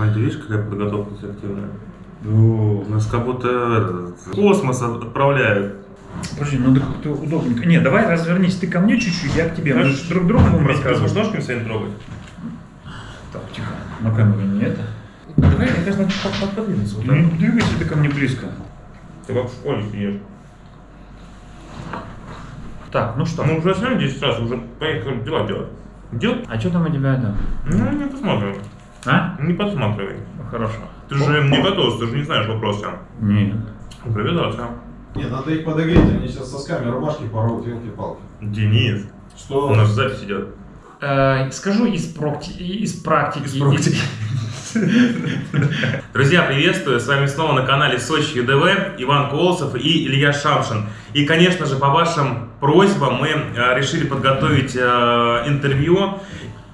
Вань, ты видишь, какая подготовка активная? Ну, нас как будто в космос отправляют. Подожди, ну так ты удобненько. Не, давай развернись ты ко мне чуть-чуть, я к тебе. Мы же друг другу будем рассказывать. ножками своими трогать? Так, тихо. На камеру не это. Давай, мне кажется, надо под- под- подвинуться вот. Ну, двигайся ты ко мне близко. Ты как в школе сидишь. Так, ну что? Мы уже сняли 10 раз, уже поехали дела делать. Дел? А что там у тебя это? Ну, не посмотрим. А? Не подсматривай. Хорошо. Ты же не готов, ты же не знаешь вопроса. Нет. Привязался. Не, надо их подогреть, они сейчас сосками рубашки порвут, вилки-палки. Денис, Что? у нас запись идет. Э, скажу из практики. Из практики. Друзья, приветствую! С вами снова на канале Сочи ЮДВ Иван Колосов и Илья Шамшин. И, конечно же, по вашим просьбам мы э, решили подготовить э, интервью.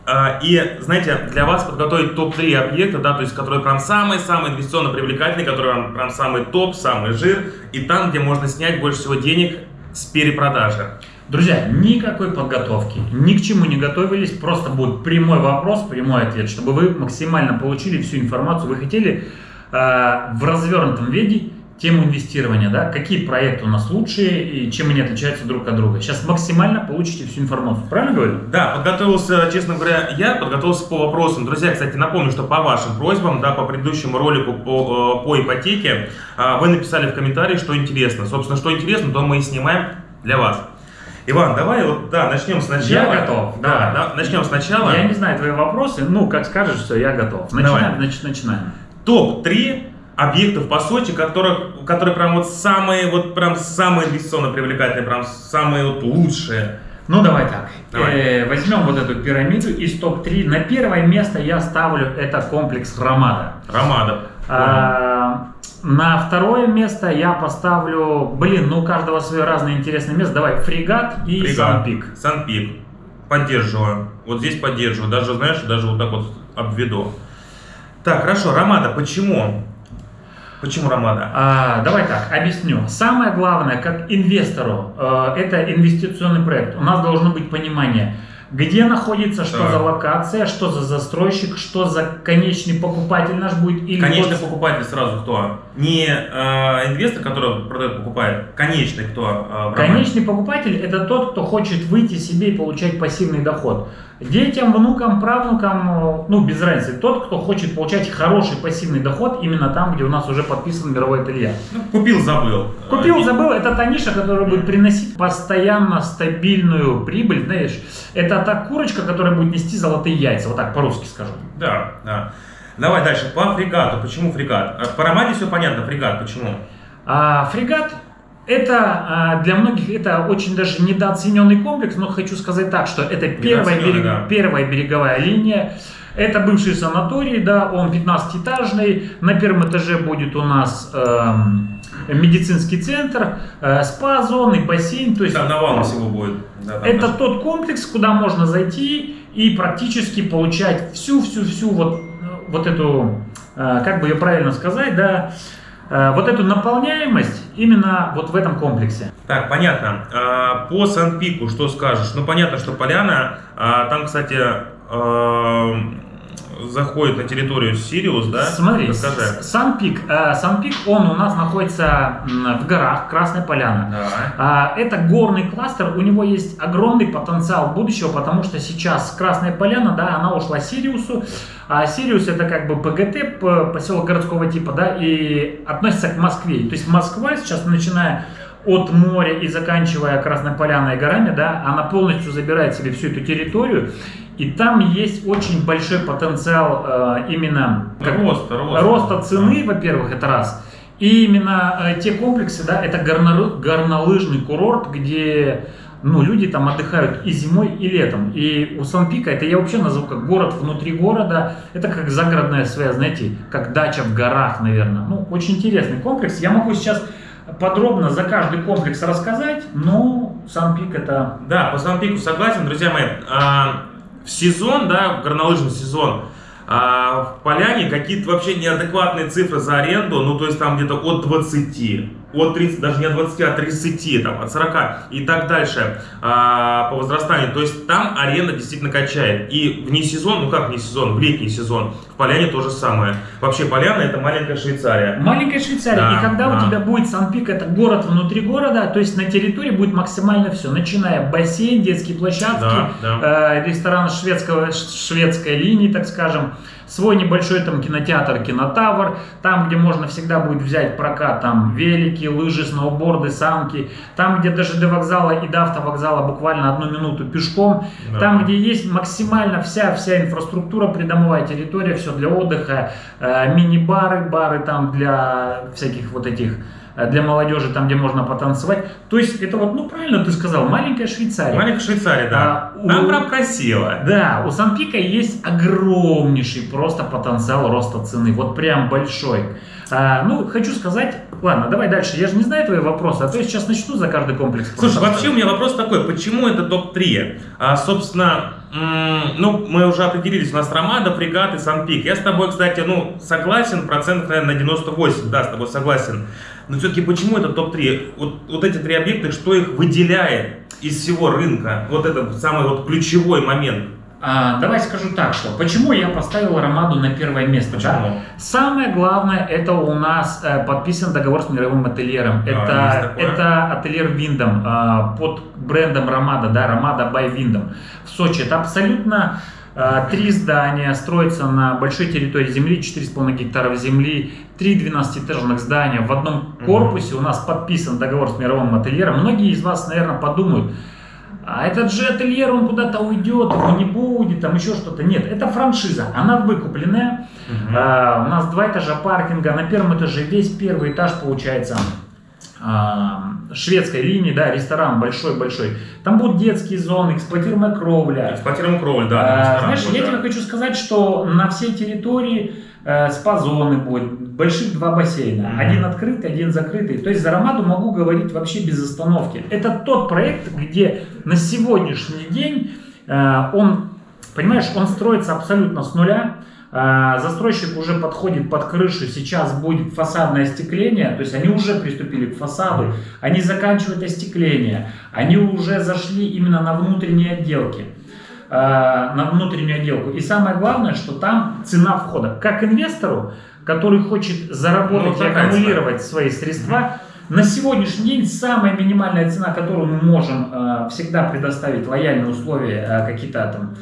Э, и, знаете, для вас подготовить топ-3 объекта, да, то есть, которые прям самые-самые инвестиционно привлекательные, которые прям, прям самый топ, самый жир, и там, где можно снять больше всего денег с перепродажи. Друзья, никакой подготовки, ни к чему не готовились, просто будет прямой вопрос, прямой ответ, чтобы вы максимально получили всю информацию. Вы хотели э, в развернутом виде тему инвестирования, да, какие проекты у нас лучшие и чем они отличаются друг от друга. Сейчас максимально получите всю информацию, правильно говорю? Да, подготовился, честно говоря, я подготовился по вопросам. Друзья, кстати, напомню, что по вашим просьбам, да, по предыдущему ролику по, э, по ипотеке, э, вы написали в комментарии, что интересно. Собственно, что интересно, то мы и снимаем для вас. Иван, давай вот, да, начнем сначала. Я готов, Да, да, начнем сначала. Я не знаю твои вопросы, ну, как скажешь, все, я готов. Начинаем, Давай. значит, начинаем. Топ-3 объектов по Сочи, которых, которые прям вот самые, вот прям самые инвестиционно привлекательные, прям самые вот лучшие. Ну, давай так. Давай. Э, возьмем вот эту пирамиду из топ-3. На первое место я ставлю это комплекс Ромада. Ромада. А, на второе место я поставлю, блин, ну у каждого свое разное интересное место. Давай, фрегат и Фрегат. Санпик. Санпик. Поддерживаю. Вот здесь поддерживаю. Даже, знаешь, даже вот так вот обведу. Так, хорошо. Ромада. Почему? Почему Ромада? А, давай так, объясню. Самое главное, как инвестору, э, это инвестиционный проект. У нас должно быть понимание, где находится, что Так. за локация, что за застройщик, что за конечный покупатель наш будет. Или Конечный вот- покупатель сразу кто? Не э, инвестор, который продает, покупает. Конечный кто? э? Конечный покупатель это тот, кто хочет выйти себе и получать пассивный доход. Детям, внукам, правнукам, э, ну без разницы, тот, кто хочет получать хороший пассивный доход именно там, где у нас уже подписан мировой ателье. Ну, купил, забыл. Купил, Э, забыл, это та ниша, которая будет приносить постоянно стабильную прибыль, знаешь. Это та курочка, которая будет нести золотые яйца, вот так по-русски скажу. Да, да. Давай дальше. По фрегату. Почему фрегат? Э, По Ромаде все понятно. Фрегат. Почему? А фрегат это а, для многих это очень даже недооцененный комплекс, но хочу сказать так, что это первая, берег- да. первая береговая линия. Это бывший санаторий, да, он 15-этажный. На первом этаже будет у нас эм, медицинский центр, э, спа-зоны, бассейн. То есть Там навалом всего будет. Да, это даже- тот комплекс, куда можно зайти и практически получать всю-всю-всю вот, вот эту, э, как бы ее правильно сказать, да, э, вот эту наполняемость именно вот в этом комплексе. Так, понятно. А, По Санпику что скажешь? Ну, понятно, что поляна. а, Там, кстати, а, заходит на территорию Сириус, да? Смотри, Расскажи. С- Сан-Пик, э, Сан-Пик, он у нас находится в горах, Красная Поляна. Давай. А, Это горный кластер, у него есть огромный потенциал будущего, потому что сейчас Красная Поляна, да, она ушла Сириусу, а Сириус это как бы ПГТ, поселок городского типа, да, и относится к Москве. То есть Москва сейчас, начиная от моря и заканчивая Красной Поляной и горами, да, она полностью забирает себе всю эту территорию, и там есть очень большой потенциал э, именно как- Рост, рост. роста цены, во-первых, это раз. И именно э, те комплексы, да, это горно- горнолыжный курорт, где ну, люди там отдыхают и зимой, и летом. И у Сан-Пика, это я вообще назову как город внутри города, это как загородная связь, знаете, как дача в горах, наверное. Ну, очень интересный комплекс. Я могу сейчас подробно за каждый комплекс рассказать, но Сан-Пик это... Да, по Санпику согласен, друзья мои. В сезон, да, в горнолыжный сезон, а, в Поляне какие-то вообще неадекватные цифры за аренду, ну, то есть там где-то от 20, от 30, даже не от 20, а от 30, там, от 40 и так дальше а, по возрастанию. То есть там аренда действительно качает. И вне сезон, ну как вне сезон, в летний сезон, в Поляне то же самое. Вообще Поляна это маленькая Швейцария. Маленькая Швейцария. Да, и когда да. у тебя будет Сан-Пик, это город внутри города, то есть на территории будет максимально все, начиная бассейн, детские площадки, Да, э, ресторан шведского, шведской линии, так скажем, свой небольшой там кинотеатр, кинотавр, там, где можно всегда будет взять прокат там велики, лыжи, сноуборды, санки, там, где даже до вокзала и до автовокзала буквально одну минуту пешком, Да. там, где есть максимально вся, вся инфраструктура, придомовая территория, все для отдыха, э, мини-бары, бары там для всяких вот этих, для молодежи, там, где можно потанцевать. То есть это вот, ну правильно ты сказал, маленькая Швейцария. Маленькая Швейцария, да. А, Там у- прям красиво. Да, у Санпика есть огромнейший просто потенциал роста цены, вот прям большой. А, ну, хочу сказать, ладно, давай дальше, я же не знаю твои вопросы, а то я сейчас начну за каждый комплекс. Слушай, вообще у меня вопрос такой, почему это топ-3? А, собственно, ну, мы уже определились, у нас Ромада, Фрегат и Санпик. Я с тобой, кстати, ну, согласен, процентов, наверное, на 98, да, с тобой согласен. Но все-таки почему это топ-3? Вот, вот эти три объекта, что их выделяет из всего рынка? Вот это самый вот ключевой момент. А, давай скажу так, что почему я поставил Ромаду на первое место. да? Почему? Самое главное, это у нас э, подписан договор с мировым ательером. есть это, ательер Виндом э, под брендом Ромада, да, Ромада by Виндом в Сочи. Это абсолютно э, три здания, строятся на большой территории земли, 4,5 гектаров земли, три 12-этажных здания. В одном корпусе у нас подписан договор с мировым ательером. Многие из вас, наверное, подумают, а этот же ательер, он куда-то уйдет, его не будет, там еще что-то. Нет, это франшиза, она выкупленная. Мгм. А, у нас два этажа паркинга, на первом этаже весь первый этаж получается а, шведской линии, да, ресторан большой-большой. Там будут детские зоны, эксплуатируемая кровля. Эксплуатируем кровль, да. А, знаешь, будет, я тебе хочу сказать, что на всей территории спа-зоны будет, больших два бассейна. Один открытый, один закрытый. То есть за Ромаду могу говорить вообще без остановки. Это тот проект, где на сегодняшний день э, он, понимаешь, он строится абсолютно с нуля. Э, Застройщик уже подходит под крышу, сейчас будет фасадное остекление, то есть они уже приступили к фасаду, они заканчивают остекление, они уже зашли именно на внутренние отделки э, на внутреннюю отделку. И самое главное, что там цена входа. Как инвестору, который хочет заработать Ну, и аккумулировать свои средства, на сегодняшний день самая минимальная цена, которую мы можем э, всегда предоставить, лояльные условия, э, какие-то там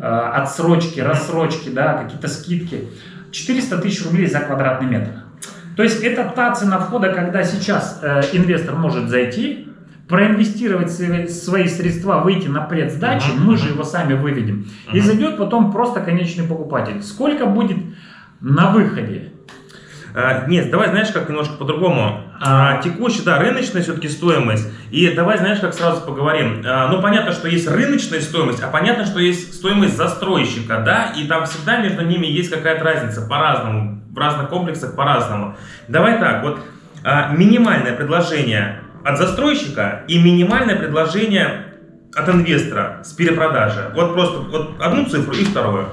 э, отсрочки, рассрочки, да, какие-то скидки, 400 тысяч рублей за квадратный метр. То есть это та цена входа, когда сейчас э, инвестор может зайти, проинвестировать свои, средства, выйти на предсдачи, мы же его сами выведем, и зайдет потом просто конечный покупатель. Сколько будет на выходе? А, нет, давай, знаешь, как немножко по-другому. А. А, текущая, да, рыночная все-таки стоимость. И давай, знаешь, как сразу поговорим. А, ну, понятно, что есть рыночная стоимость, а понятно, что есть стоимость застройщика, да, и там всегда между ними есть какая-то разница по-разному, в разных комплексах по-разному. Давай так, вот а, минимальное предложение от застройщика и минимальное предложение от инвестора с перепродажи. Вот просто вот одну цифру и вторую.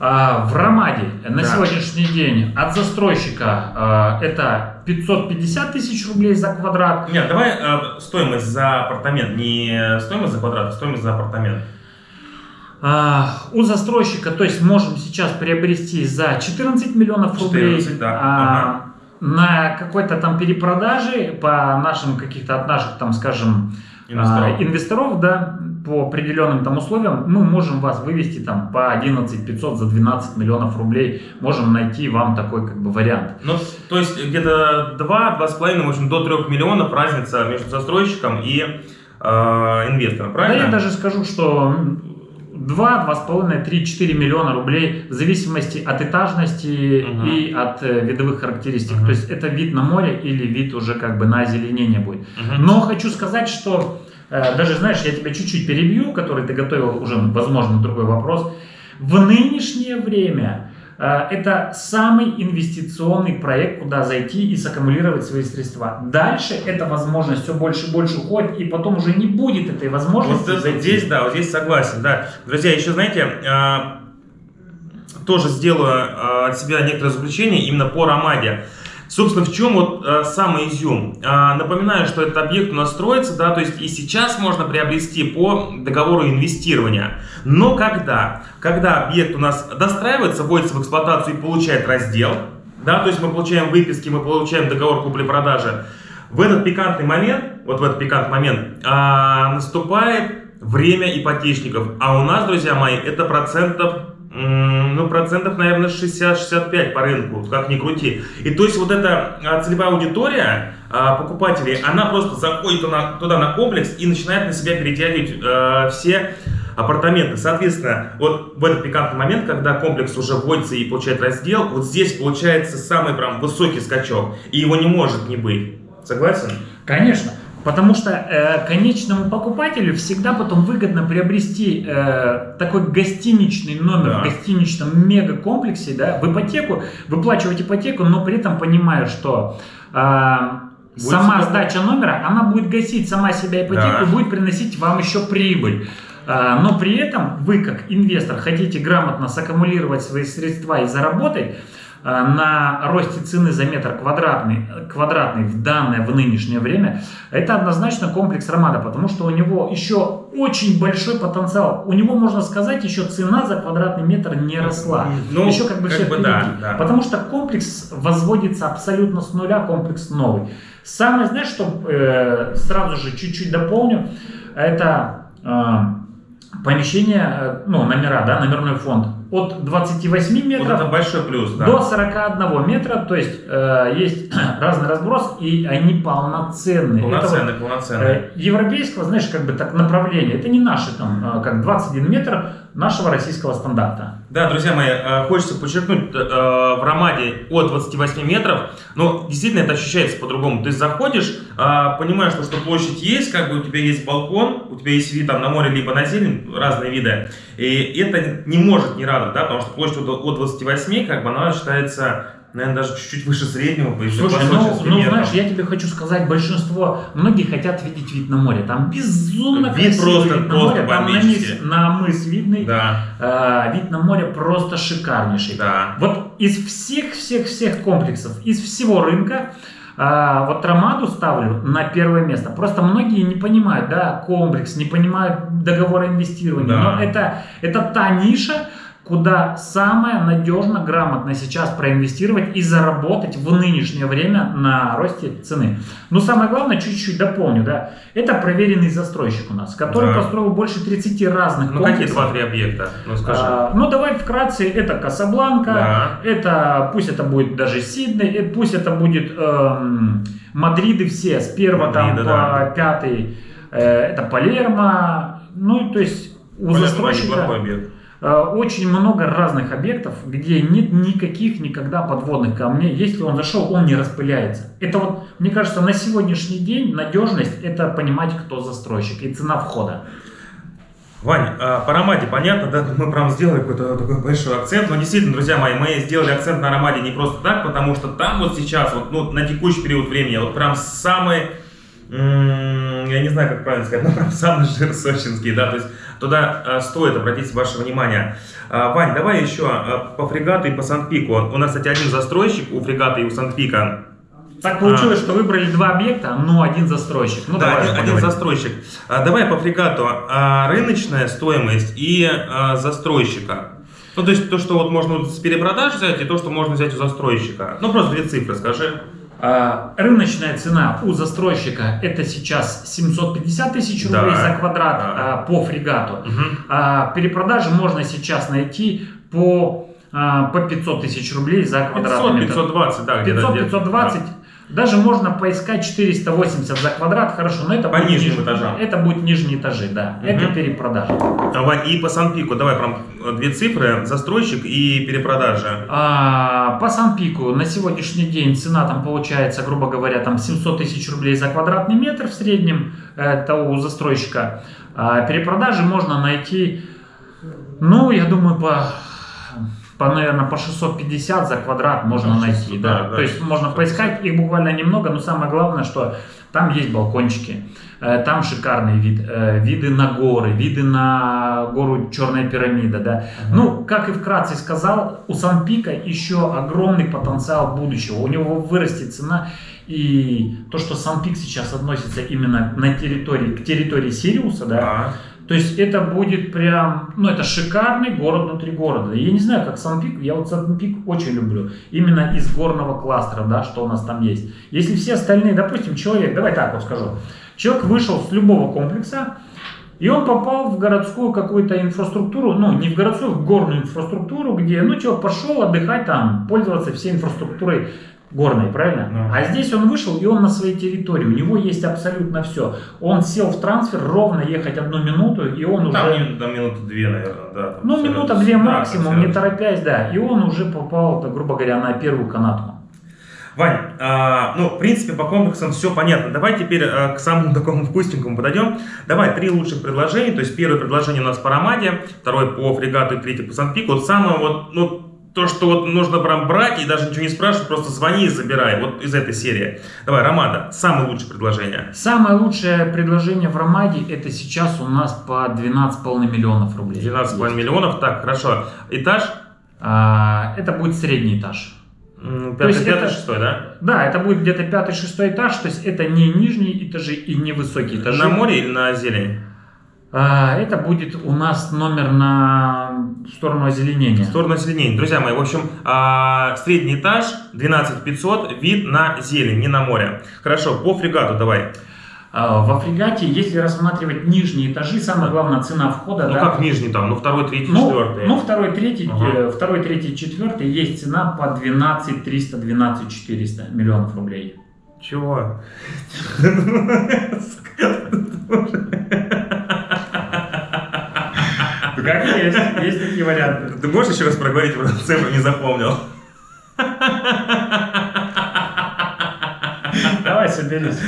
А, в Ромаде на Да. сегодняшний день от застройщика а, это 550 тысяч рублей за квадрат. Нет, давай э, стоимость за апартамент, не стоимость за квадрат, а стоимость за апартамент. А, у застройщика, то есть можем сейчас приобрести за 14 миллионов рублей 14, да. а, на какой-то там перепродаже по нашим каких-то от наших там, скажем, Инвесторов. а, инвесторов, да, по определенным там условиям, мы можем вас вывести там по 11 500 за 12 миллионов рублей, можем найти вам такой как бы вариант. Ну, то есть где-то 2-2,5, в общем, до 3 миллионов разница между застройщиком и э, инвестором, Да правильно? я даже скажу, что 2, 2,5, 3, 4 миллиона рублей в зависимости от этажности Мгм. и от э, видовых характеристик. Мгм. То есть это вид на море или вид уже как бы на озеленение будет. Мгм. Но хочу сказать, что э, даже, знаешь, я тебя чуть-чуть перебью, который ты готовил уже, возможно, другой вопрос. В нынешнее время это самый инвестиционный проект, куда зайти и саккумулировать свои средства. Дальше эта возможность все больше и больше уходит, и потом уже не будет этой возможности Вот зайти. здесь, да, вот здесь согласен, да. Друзья, еще, знаете, э, тоже сделаю э, от себя некоторое заключение именно по Ромаде. Собственно, в чем вот э, самый изюм? Э, напоминаю, что этот объект у нас строится, да, то есть и сейчас можно приобрести по договору инвестирования. Но когда? Когда объект у нас достраивается, вводится в эксплуатацию и получает раздел, да, то есть мы получаем выписки, мы получаем договор купли-продажи, в этот пикантный момент, вот в этот пикантный момент, а, наступает время ипотечников. А у нас, друзья мои, это процентов ну, процентов, наверное, 60-65 по рынку, как ни крути. И то есть вот эта а, целевая аудитория а, покупателей, она просто заходит туда, туда на комплекс и начинает на себя перетягивать э, все апартаменты. Соответственно, вот в этот пикантный момент, когда комплекс уже вводится и получает раздел, вот здесь получается самый прям высокий скачок, и его не может не быть. Согласен? Конечно. Потому что э, конечному покупателю всегда потом выгодно приобрести э, такой гостиничный номер да. в гостиничном мегакомплексе, да, в ипотеку, выплачивать ипотеку, но при этом понимая, что э, сама сдача номера, она будет гасить сама себя ипотеку да. будет приносить вам еще прибыль. Э, но при этом вы, как инвестор, хотите грамотно саккумулировать свои средства и заработать, на росте цены за метр квадратный, квадратный в данное, в нынешнее время, это однозначно комплекс Ромада, потому что у него еще очень большой потенциал. У него, можно сказать, еще цена за квадратный метр не росла. Ну, еще как бы как все бы да, да. Потому что комплекс возводится абсолютно с нуля, комплекс новый. Самое, знаешь, что э, сразу же чуть-чуть дополню, это э, помещение, э, ну, номера, да, номерной фонд от 28 метров вот это большой плюс, да. до 41 метра, то есть э, есть разный разброс, и они полноценные. Полноценные, это полноценные. Э, европейского, знаешь, как бы так направление, это не наши там, э, как 21 метр нашего российского стандарта. Да, друзья мои, э, хочется подчеркнуть, э, в Ромаде от 28 метров, но действительно это ощущается по-другому. Ты заходишь, э, понимаешь, что, что площадь есть, как бы у тебя есть балкон, у тебя есть вид там на море, либо на зелень, разные виды, и это не может не радовать, да, потому что площадь от 28, как бы она считается наверное, даже чуть-чуть выше среднего. Слушай, ну, ну знаешь, я тебе хочу сказать, большинство, многие хотят видеть вид на море. Там безумно вид красивый просто, вид на море. Там на, мыс, на мыс видный. Да. Э, вид на море просто шикарнейший. Да. Вот из всех-всех-всех комплексов, из всего рынка, а, вот Ромаду ставлю на первое место. Просто многие не понимают, да, комплекс, не понимают договора инвестирования. Да. Но это, это та ниша, куда самое надежно, грамотно сейчас проинвестировать и заработать в нынешнее время на росте цены. Но самое главное, чуть-чуть дополню, да, это проверенный застройщик у нас, который да. построил больше 30 разных Ну какие два-три объекта? Ну скажи. А, ну давай вкратце, это Касабланка, да. это, пусть это будет даже Сидней, э, пусть это будет эм, Мадриды все, с первого там по да. пятый, э, это Палермо, ну то есть у Палермо застройщика... объект. Э, очень много разных объектов, где нет никаких никогда подводных камней. Если он зашел, он не распыляется. Это вот, мне кажется, на сегодняшний день надежность – это понимать, кто застройщик и цена входа. Вань, а, по аромате понятно, да, мы прям сделали какой-то такой большой акцент, но действительно, друзья мои, мы сделали акцент на аромате не просто так, потому что там вот сейчас, вот, ну, на текущий период времени, вот прям самый я не знаю, как правильно сказать, но прям самый жир сочинский, да, то есть туда э, стоит обратить ваше внимание. Э, Вань, давай еще э, по фрегату и по Санпику. У нас, кстати, один застройщик у фрегата и у Санпика. Так получилось, а, что выбрали два объекта, но один застройщик. Ну, да, давай, один, один застройщик. А, давай по фрегату. А, рыночная стоимость и а, застройщика. Ну, то есть то, что вот можно с перепродаж взять, и то, что можно взять у застройщика. Ну, просто две цифры скажи. А, рыночная цена у застройщика это сейчас 750 тысяч рублей да, за квадрат да. А, по фрегату. Угу. Перепродажи можно сейчас найти по по 500 тысяч рублей за квадратный 500, 520, да, 500-520. Да. Даже можно поискать 480 за квадрат, хорошо, но это по будет нижним этажам. Это будет нижние этажи, да. Угу. Это перепродажа. И по Санпику, давай прям две цифры, застройщик и перепродажа. А, по Санпику на сегодняшний день цена там получается, грубо говоря, там 700 тысяч рублей за квадратный метр в среднем, это у застройщика. А, перепродажи можно найти, ну, я думаю, по по, наверное, по 650 за квадрат можно Да, найти, 600, да. да, да, То есть можно 650. поискать, их буквально немного, но самое главное, что там есть балкончики, э, там шикарный вид, э, виды на горы, виды на гору Черная пирамида, да. Ну, как и вкратце сказал, у Санпика еще огромный потенциал будущего. У него вырастет цена. И то, что Санпик сейчас относится именно на территории, к территории Сириуса, да, Да. То есть это будет прям, ну это шикарный город внутри города. Я не знаю, как Санпик, я вот Санпик очень люблю. Именно из горного кластера, да, что у нас там есть. Если все остальные, допустим, человек, давай так вот скажу. Человек вышел с любого комплекса, и он попал в городскую какую-то инфраструктуру, ну, не в городскую, в горную инфраструктуру, где, ну, человек пошел отдыхать там, пользоваться всей инфраструктурой горной, правильно? Ну. А здесь он вышел, и он на своей территории, у него есть абсолютно все. Он сел в трансфер, ровно ехать одну минуту, и он Ну, уже... там, там минуты две, наверное, да. там Ну, минута-две да, максимум, всё не торопясь, да. И он уже попал, грубо говоря, на первую канатку. Вань, а, ну, в принципе, по комплексам все понятно. Давай теперь а, к самому такому вкусненькому подойдем. Давай три лучших предложения. То есть первое предложение у нас по Ромаде, второе по фрегату и третье по Санпику. Вот самое вот, ну, то, что вот нужно прям брать и даже ничего не спрашивать, просто звони и забирай. Вот из этой серии. Давай, Ромада, самое лучшее предложение. Самое лучшее предложение в Ромаде, это сейчас у нас по 12,5 миллионов рублей. 12,5 миллионов. Так, хорошо. Этаж? А, это будет средний этаж. Пятый, пятый, шестой, да? Да, это будет где-то пятый-шестой этаж, то есть это не нижние этажи и не высокие этажи. На море или на зелень? А, это будет у нас номер на сторону озеленения. В сторону зеленения. Друзья мои, в общем, а, средний этаж, 12 500, вид на зелень, не на море. Хорошо, по фрегату давай. А, во фрегате, если рассматривать нижние этажи, самое главное цена входа. Ну да, как нижний там, ну второй, третий, Ну, четвертый. ну, второй, третий, Ага. э, второй, третий, четвертый есть цена по 12 300, 12 400 миллионов рублей. Чего? Ну, как есть, есть такие варианты. Ты можешь еще раз проговорить, про цифру не запомнил? Давай соберись.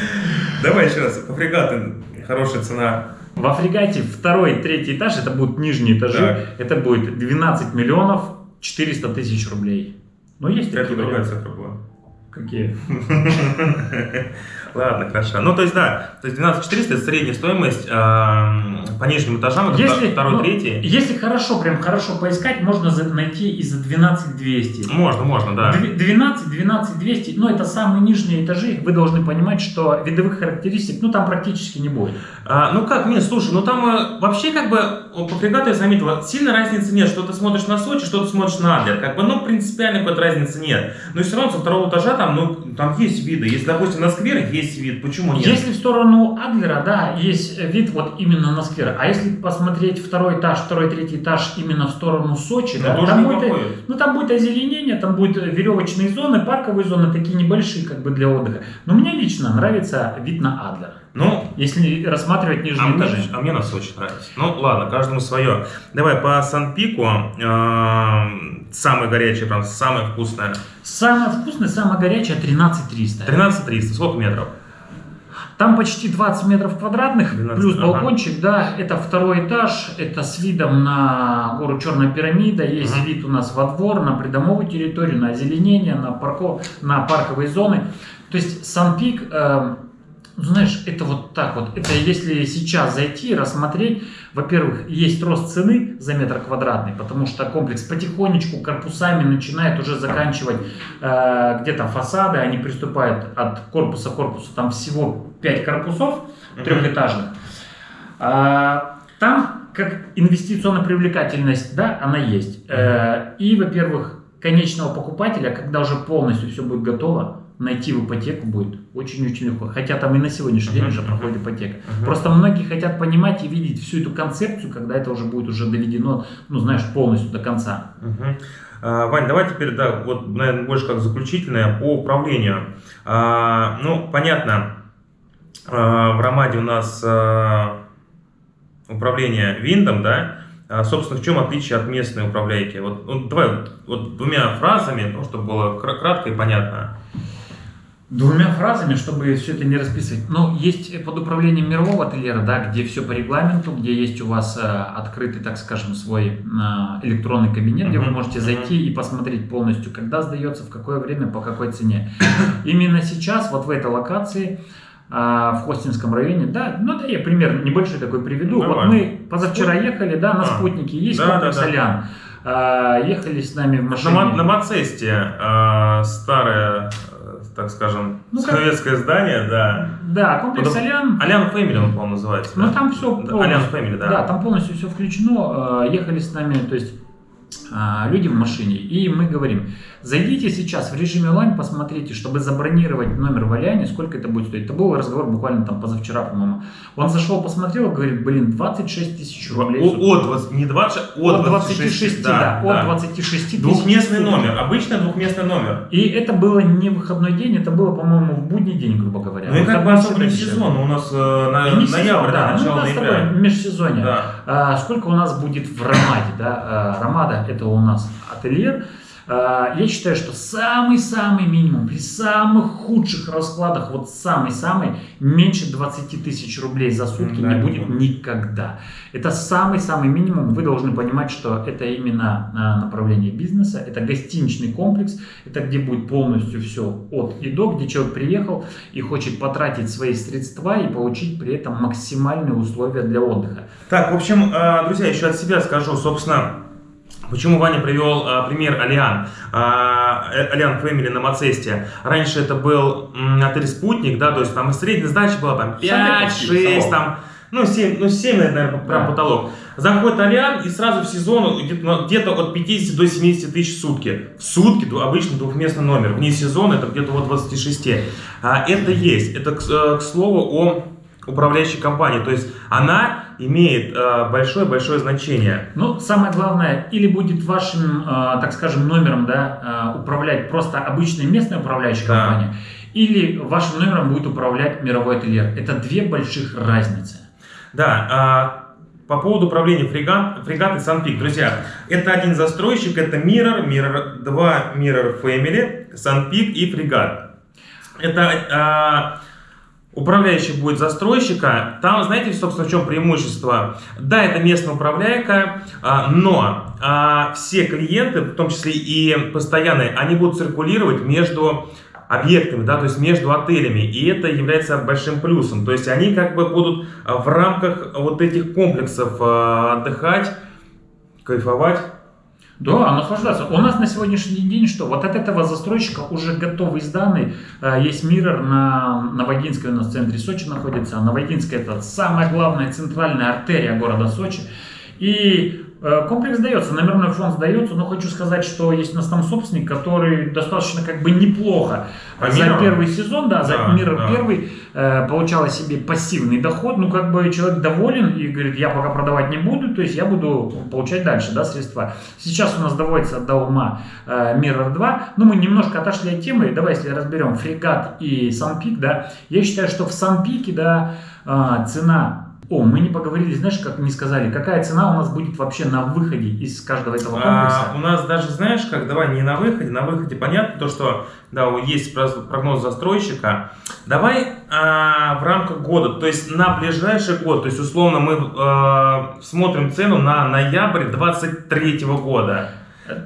Давай еще раз, по фрегату хорошая цена. Во фрегате второй, третий этаж, это будут нижние этажи, Так. это будет 12 миллионов 400 тысяч рублей. Ну, есть Это такие другая варианты. цифра была. Какие? Ладно, хорошо. Ну, то есть, да, то есть 12 400 это средняя стоимость эм, по нижним этажам, это Если, второй, ну, третий. если хорошо, прям хорошо поискать, можно за- найти и за 12 200. Можно, можно, да. Дв- 12, 12, 200, ну это самые нижние этажи, вы должны понимать, что видовых характеристик, ну там практически не будет. А, ну как, нет, слушай, ну там э, вообще как бы по фрегату я заметил, сильно разницы нет, что ты смотришь на Сочи, что ты смотришь на Адлер, как бы, ну принципиально какой-то разницы нет. Но все равно со второго этажа там, ну, там есть виды, если, допустим, на сквер есть вид, почему нет? Если в сторону Адлера, да, есть вид вот именно на сквер, а если посмотреть второй этаж, второй, третий этаж именно в сторону Сочи, Ну, да, там будет, неплохой. ну там будет озеленение, там будет веревочные зоны, парковые зоны, такие небольшие как бы для отдыха. Но мне лично нравится вид на Адлер, Ну, если рассматривать а нижние мне, этажи. а мне на Сочи нравится. Ну, ладно, каждому свое. Давай по Сан-Пику, э, самое горячее, прям самое вкусное. Самое вкусное, самое горячее 13 300. 13 300, сколько метров? Там почти 20 метров квадратных, 12, плюс ага. балкончик, да, это второй этаж, это с видом на гору Черная пирамида, есть Ага. вид у нас во двор, на придомовую территорию, на озеленение, на, парко, на парковые зоны. То есть Сан-Пик, э, знаешь, это вот так вот, это если сейчас зайти и рассмотреть, во-первых, есть рост цены за метр квадратный, потому что комплекс потихонечку корпусами начинает уже заканчивать э, где-то фасады, они приступают от корпуса к корпусу, там всего 5 корпусов трехэтажных. А, Там, как инвестиционная привлекательность, да, она есть. Э, И, во-первых, конечного покупателя, когда уже полностью все будет готово, найти в ипотеку будет очень-очень легко. Хотя там и на сегодняшний день Мгм, уже мгм. проходит ипотека. Мгм. Просто многие хотят понимать и видеть всю эту концепцию, когда это уже будет уже доведено, ну, знаешь, полностью до конца. Мгм. А, Вань, давай теперь, да, вот, наверное, больше как заключительное по управлению. А, ну, понятно, а, в Ромаде у нас а, управление виндом, да, собственно, в чем отличие от местной управляйки? Вот, ну, давай вот, вот двумя фразами, ну, чтобы было кра- кратко и понятно. Двумя фразами, чтобы все это не расписывать. Ну, есть под управлением мирового ательера, да, где все по регламенту, где есть у вас э, открытый, так скажем, свой э, электронный кабинет, где вы можете зайти и посмотреть полностью, когда сдается, в какое время, по какой цене. Именно сейчас, вот в этой локации, э, в Хостинском районе, да, ну да, я пример небольшой такой приведу. Вот Нормально. мы позавчера ехали, да, на А, спутнике, есть да, комплекс да, да. Алян. Э, Ехали с нами в На, машине. Ма- на Мацесте э, старое, э, так скажем, Ну, как- советское здание, да. Да, комплекс Потом- Алян. Алян Фэмили он, по-моему, называется. Ну да? там все Да, Алян Фэмили, да. Да, там полностью все включено. Э, Ехали с нами, то есть а, люди в машине, и мы говорим, зайдите сейчас в режиме онлайн, посмотрите, чтобы забронировать номер в Аляне, сколько это будет стоить. Это был разговор буквально там позавчера, по-моему. Он зашел, посмотрел, говорит, блин, 26 тысяч рублей. О-. От, не 20, От 26, да, от 26 тысяч. Двухместный номер, обычный двухместный номер. И это было не выходной день, это было, по-моему, в будний день, грубо говоря. Ну и Вот как там бы особо не сезон, у нас э, на, И не сезон, ноябрь, да, да, ну, начало да, тобой ноября. межсезонье. Да. А, сколько у нас будет в Рамаде, да? А, Рамада это у нас ательер. А, я считаю, что самый-самый минимум при самых худших раскладах, вот самый-самый, меньше 20 тысяч рублей за сутки Да, не будет никогда. Это самый-самый минимум. Вы должны понимать, что это именно а, направление бизнеса, это гостиничный комплекс, это где будет полностью все от и до, где человек приехал и хочет потратить свои средства и получить при этом максимальные условия для отдыха. Так, в общем, э, друзья, еще от себя скажу, собственно, Почему Ваня привел э, пример Алиан, э, Алиан Фэмили на Мацесте? Раньше это был м, отель «Спутник», да, то есть там и средняя сдача была там 5, 6, там, ну 7, ну 7, наверное, прям Да. потолок. Заходит Алиан и сразу в сезон где-то, ну, где-то от 50 до 70 тысяч в сутки. В сутки обычно двухместный номер, вне сезона это где-то от 26. А, это есть, это, к, э, к слову, о управляющей компании, то есть она имеет э, большое-большое значение. Ну, самое главное, или будет вашим, э, так скажем, номером да, э, управлять просто обычная местная управляющая Да. компания, или вашим номером будет управлять мировой ательер. Это две больших разницы. Да, а, по поводу управления фрегат, фрегат и Sunpeak, друзья, это один застройщик, это Mirror, Mirror 2, Mirror Family, Sunpeak и фрегат. Это а, управляющий будет застройщика. Там, знаете, собственно, в чем преимущество? Да, это местная управляйка, а, но а, все клиенты, в том числе и постоянные, они будут циркулировать между объектами, да, то есть между отелями, и это является большим плюсом. То есть они как бы будут а, в рамках вот этих комплексов отдыхать, кайфовать. Да, наслаждаться. У нас на сегодняшний день что? Вот от этого застройщика уже готовый сданный. Э, Есть Миррор на Новогинской у нас в центре Сочи находится. Новогинская это самая главная центральная артерия города Сочи. И комплекс сдается, номерной фонд сдается, но хочу сказать, что есть у нас там собственник, который достаточно как бы неплохо По за Mirror? первый сезон, да, за Да, Mirror да. первый э, получала себе пассивный доход, ну как бы человек доволен и говорит, я пока продавать не буду, то есть я буду получать дальше, да, средства. Сейчас у нас доводится до ума э, Mirror 2, ну мы немножко отошли от темы, давай если разберем фрегат и Sunpeak, да, я считаю, что в Sunpeak, да, э, цена о, мы не поговорили, знаешь, как не сказали, какая цена у нас будет вообще на выходе из каждого этого комплекса? А, у нас даже, знаешь, как, давай не на выходе, на выходе понятно, то, что, да, есть прогноз застройщика. Давай а, в рамках года, то есть на ближайший год, то есть условно мы а, смотрим цену на ноябрь 23 года.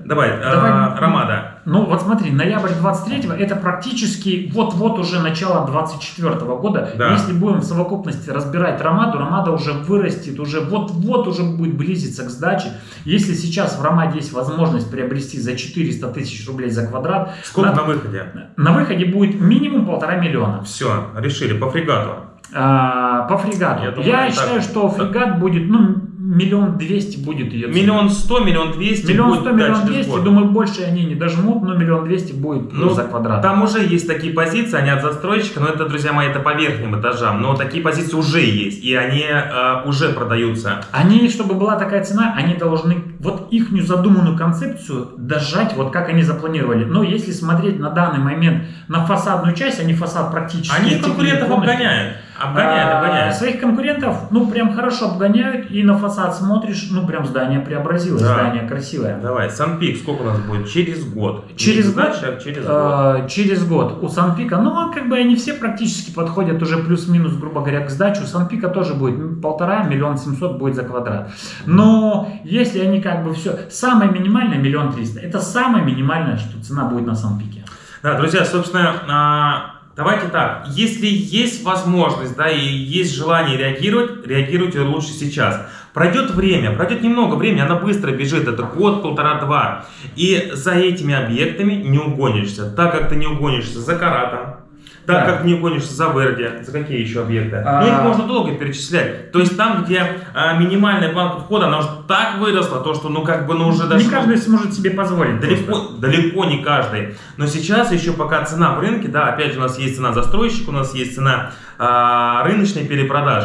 Давай, а, Давай. Ромада. Ну вот смотри, ноябрь 23 это практически вот-вот уже начало 24 года. Да. Если будем в совокупности разбирать Ромаду, Ромада уже вырастет, уже вот-вот уже будет близиться к сдаче. Если сейчас в Ромаде есть возможность приобрести за 400 тысяч рублей за квадрат, Сколько на, на выходе? на выходе будет минимум полтора миллиона. Все, решили, по фрегату. А, по фрегату. Я Я, думаю, так. считаю, что фрегат будет, ну, миллион двести будет ее цена. Миллион сто, миллион двести Миллион сто, миллион двести, думаю, больше они не дожмут, но миллион двести будет Ну, за квадрат. Там уже есть такие позиции, они от застройщика, но это, друзья мои, это по верхним этажам. Но такие позиции уже есть, и они э, уже продаются. Они, чтобы была такая цена, они должны вот их задуманную концепцию дожать, вот как они запланировали. Но если смотреть на данный момент на фасадную часть, они фасад практически... Они конкурентов полностью. Обгоняют. Обгоняют, А, обгоняют. Своих конкурентов, ну, прям хорошо обгоняют, и на фасад смотришь, ну, прям здание преобразилось, Да. здание красивое. Давай, Санпик сколько у нас будет? Через год. Через год? задача, а через год. Э, через год у Санпика, ну, как бы они все практически подходят уже плюс-минус, грубо говоря, к сдаче. У Санпика тоже будет полтора, миллион семьсот будет за квадрат. Но если они как бы все, самое минимальное миллион триста, это самое минимальное, что цена будет на Санпике. Да, друзья, собственно, а, давайте так. Если есть возможность, да, и есть желание реагировать, реагируйте лучше сейчас. Пройдет время, пройдет немного времени, она быстро бежит, это год, полтора, два. И за этими объектами не угонишься, так как ты не угонишься за Каратом, так Да. как не угонишься за Верди, за какие еще объекты. А. Ну, их можно долго перечислять. То есть там, где а, минимальная планка входа, она уже так выросла, то, что, ну, как бы, ну, уже даже... Не каждый сможет себе позволить. Далеко, просто. далеко не каждый. Но сейчас еще пока цена в рынке, да, опять же у нас есть цена застройщика, у нас есть цена а, рыночной перепродаж.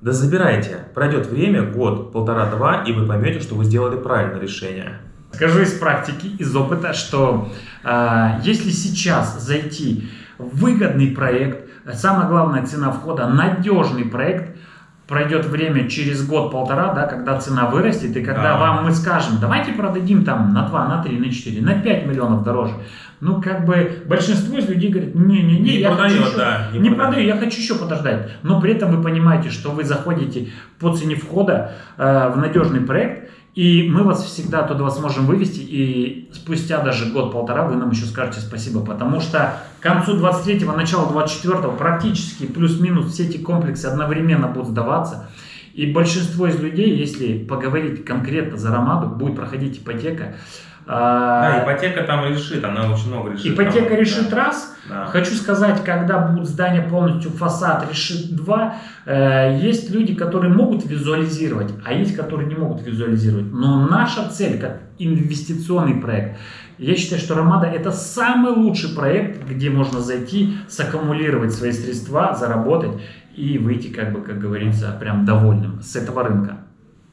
Да забирайте. Пройдет время, год, полтора-два, и вы поймете, что вы сделали правильное решение. Скажу из практики, из опыта, что э, если сейчас зайти выгодный проект, самое главное цена входа, надежный проект, пройдет время через год-полтора, да, когда цена вырастет, и когда Да. вам мы скажем, давайте продадим там на 2, на 3, на 4, на 5 миллионов дороже. Ну, как бы большинство из людей говорит, не-не-не, Не я продает, хочу еще, да, не не, продаю, я хочу еще подождать. Но при этом вы понимаете, что вы заходите по цене входа э, в надежный проект, и мы вас всегда туда сможем вывести, и спустя даже год-полтора вы нам еще скажете спасибо, потому что к концу 23-го, начало 24-го практически плюс-минус все эти комплексы одновременно будут сдаваться. И большинство из людей, если поговорить конкретно за Ромаду, будет проходить ипотека. Да, А, ипотека там решит, она очень много решит. Ипотека Там, решит да. раз, Да. Хочу сказать, когда будет здание полностью фасад решит два, э, есть люди, которые могут визуализировать, а есть, которые не могут визуализировать. Но наша цель, как инвестиционный проект, я считаю, что Ромада это самый лучший проект, где можно зайти, саккумулировать свои средства, заработать и выйти, как бы, как говорится, прям довольным с этого рынка.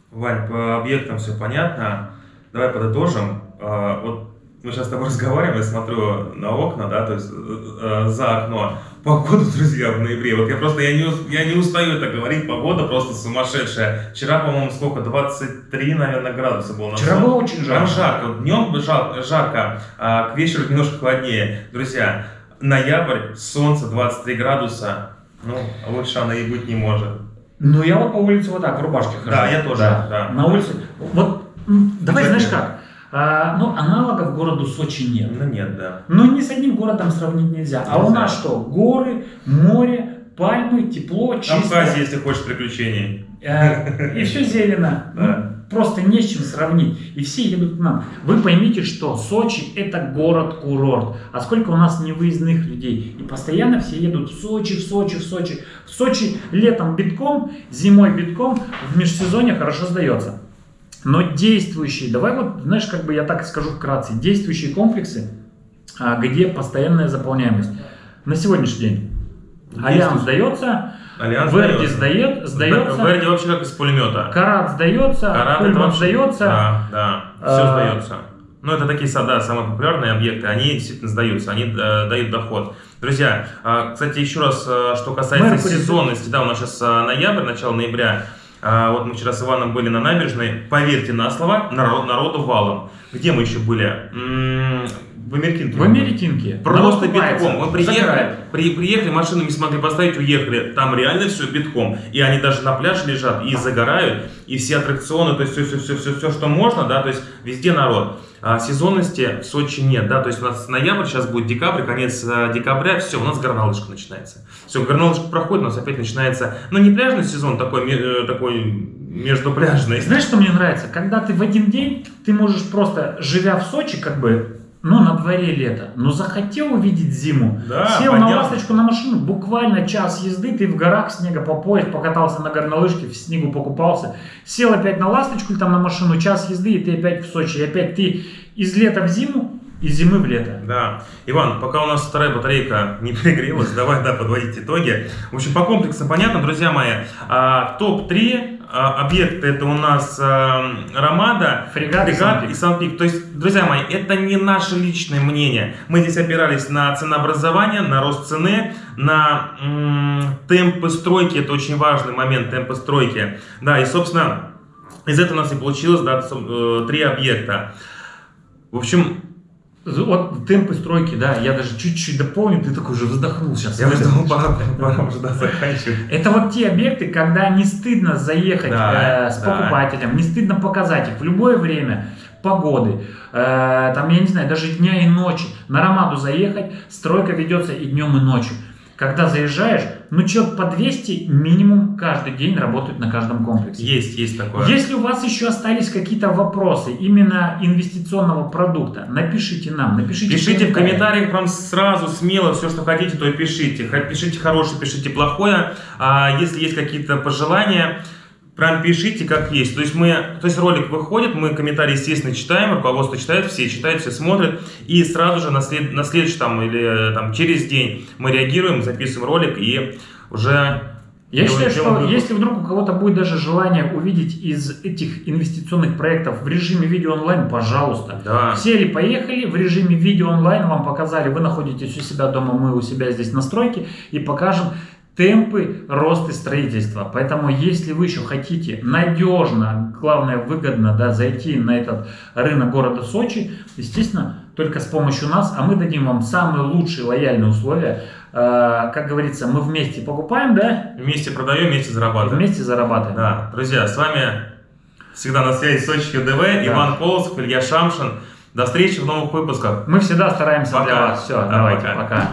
Вань, по объектам все понятно. Давай подытожим. А, Вот мы сейчас с тобой разговариваем, я смотрю на окна, да, то есть э, э, за окно. Погода, друзья, в ноябре. Вот я просто, я не, я не устаю это говорить, погода просто сумасшедшая. Вчера, по-моему, сколько, 23, наверное, градуса было. на Вчера было очень жарко. жарко. Днем жар- жарко, а к вечеру немножко холоднее. Друзья, ноябрь, солнце 23 градуса. Ну, лучше она и быть не может. Ну, я вот по улице вот так, в рубашке хожу. Да, я тоже, да. На улице. Вот, давай, знаешь как? А, ну, аналогов городу Сочи нет. Ну нет, да. Ну, ни с одним городом сравнить нельзя. А у Нельзя. нас что? Горы, море, пальмы, тепло, чисто. Абхазия, если хочешь приключений. Э, И все зелено. Да. Ну, Просто не с чем сравнить. И все едут к нам. Вы поймите, что Сочи это город-курорт. А сколько у нас невыездных людей. И постоянно все едут в Сочи, в Сочи, в Сочи. В Сочи летом битком, зимой битком, в межсезонье хорошо сдается. Но действующие, давай вот, знаешь, как бы я так скажу вкратце, действующие комплексы, а, где постоянная заполняемость. На сегодняшний день Альянс сдается, Альянс Верди сдает, сдается, Верди вообще как из пулемета. Карат сдается, Карат Пульман вообще- сдается. Да, да, все А, сдается. Ну, это такие, да, самые популярные объекты, они действительно сдаются, они э, дают доход. Друзья, а, кстати, еще раз, э, что касается Меркурий. сезонности, да, у нас сейчас ноябрь, начало ноября, А, вот мы вчера с Иваном были на набережной, поверьте на слово, народ, народу валом. Где мы еще были? В Америкинке. В Америкинке. Просто битком. Мы приехали, при, приехали, машину не смогли поставить, уехали. Там реально все битком. И они даже на пляже лежат и загорают, и все аттракционы, то есть все, все, все, все, все, что можно, да, то есть везде народ. А сезонности в Сочи нет, да, то есть у нас ноябрь, сейчас будет декабрь, конец э, декабря, все, у нас горнолыжка начинается. Все, горнолыжка проходит, у нас опять начинается, ну не пляжный сезон, такой, э, такой междупляжный. Знаешь, что мне нравится? Когда ты в один день, ты можешь просто, живя в Сочи, как бы, ну, на дворе лето, но захотел увидеть зиму, Да, сел на понятно. ласточку на машину, буквально час езды, ты в горах, снега по пояс, покатался на горнолыжке, в снегу покупался, сел опять на ласточку или там на машину, час езды, и ты опять в Сочи, и опять ты из лета в зиму, из зимы в лето. Да. Иван, пока у нас вторая батарейка не перегрелась, давай, да, подводить итоги. В общем, по комплексу понятно, друзья мои. А, Топ-3 а, объекты это у нас а, Ромада, Фрегат и Санпик. и Санпик. То есть, друзья мои, это не наше личное мнение. Мы здесь опирались на ценообразование, на рост цены, на темпы стройки. Это очень важный момент, темпы стройки. Да, и, собственно, из этого у нас и получилось да, э, три объекта. В общем, Вот темпы стройки, да, я даже чуть-чуть дополню, ты такой уже вздохнул сейчас. я уже думал, пора, пора уже да, заканчивать. Это вот те объекты, когда не стыдно заехать Да, э, с да. покупателем, не стыдно показать их в любое время погоды, э, там, я не знаю, даже дня и ночи. На Ромаду заехать, стройка ведется и днем, и ночью. Когда заезжаешь, ну человек по 200 минимум каждый день работают на каждом комплексе. Есть, есть такое. Если у вас еще остались какие-то вопросы именно инвестиционного продукта, напишите нам, напишите Пишите в комментариях прям сразу, смело, все, что хотите, то и пишите. Пишите хорошее, пишите плохое. А если есть какие-то пожелания, прям пишите как есть. То есть мы, то есть ролик выходит, мы комментарии, естественно, читаем, руководство читает, все читают, все смотрят. И сразу же на, след, на следующий там или э, там через день мы реагируем, записываем ролик и уже Я считаю, что выпуск. если вдруг у кого-то будет даже желание увидеть из этих инвестиционных проектов в режиме видео онлайн, пожалуйста. Да. Сели, поехали, в режиме видео онлайн вам показали, вы находитесь у себя дома, мы у себя здесь на стройке и покажем темпы роста строительства. Поэтому, если вы еще хотите надежно, главное выгодно да, зайти на этот рынок города Сочи, естественно, только с помощью нас, а мы дадим вам самые лучшие лояльные условия. Э, Как говорится, мы вместе покупаем, да, Вместе продаем, вместе зарабатываем. вместе зарабатываем. Да, друзья, с вами всегда на связи Сочи ЮДВ, Иван Колосов, Илья Шамшин. До встречи в новых выпусках. Мы всегда стараемся для Пока. вас. Все, Да, давайте, пока. пока.